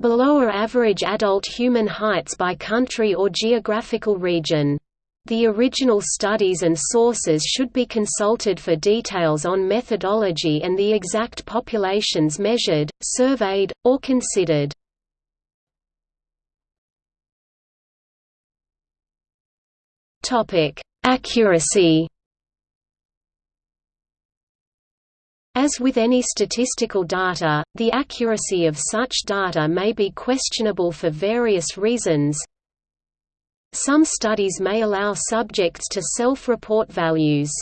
Below are average adult human heights by country or geographical region. The original studies and sources should be consulted for details on methodology and the exact populations measured, surveyed, or considered. Accuracy As with any statistical data, the accuracy of such data may be questionable for various reasons. Some studies may allow subjects to self-report values.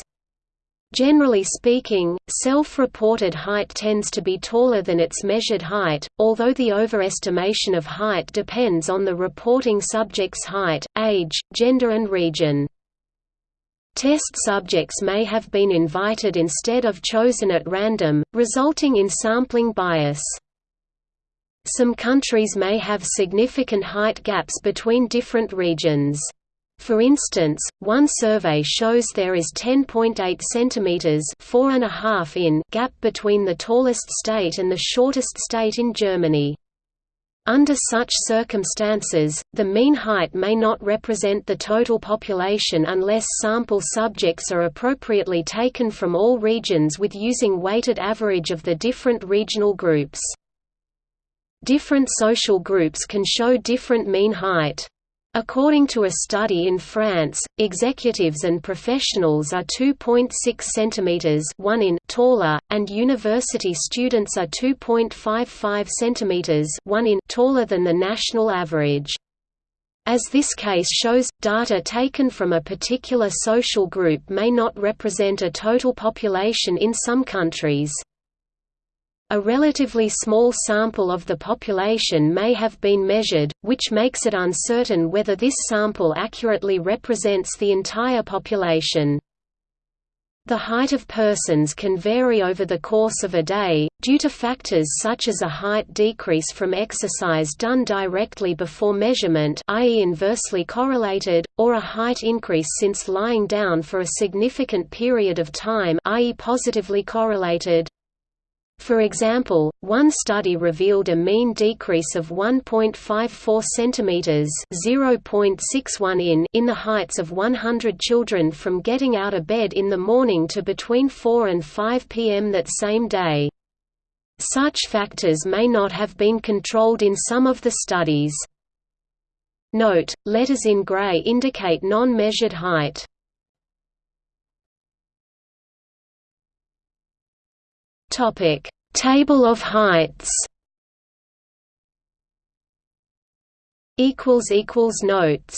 Generally speaking, self-reported height tends to be taller than its measured height, although the overestimation of height depends on the reporting subject's height, age, gender and region. Test subjects may have been invited instead of chosen at random, resulting in sampling bias. Some countries may have significant height gaps between different regions. For instance, one survey shows there is 10.8 cm (4.5 in) gap between the tallest state and the shortest state in Germany. Under such circumstances, the mean height may not represent the total population unless sample subjects are appropriately taken from all regions with using weighted average of the different regional groups. Different social groups can show different mean height. According to a study in France, executives and professionals are 2.6 cm 1 in taller, and university students are 2.55 cm 1 in taller than the national average. As this case shows, data taken from a particular social group may not represent a total population in some countries. A relatively small sample of the population may have been measured, which makes it uncertain whether this sample accurately represents the entire population. The height of persons can vary over the course of a day, due to factors such as a height decrease from exercise done directly before measurement i.e. inversely correlated, or a height increase since lying down for a significant period of time i.e. positively correlated. For example, one study revealed a mean decrease of 1.54 cm (0.61 in) in the heights of 100 children from getting out of bed in the morning to between 4 and 5 p.m. that same day. Such factors may not have been controlled in some of the studies. Note: letters in gray indicate non-measured height. Topic: Table of heights. Equals equals notes.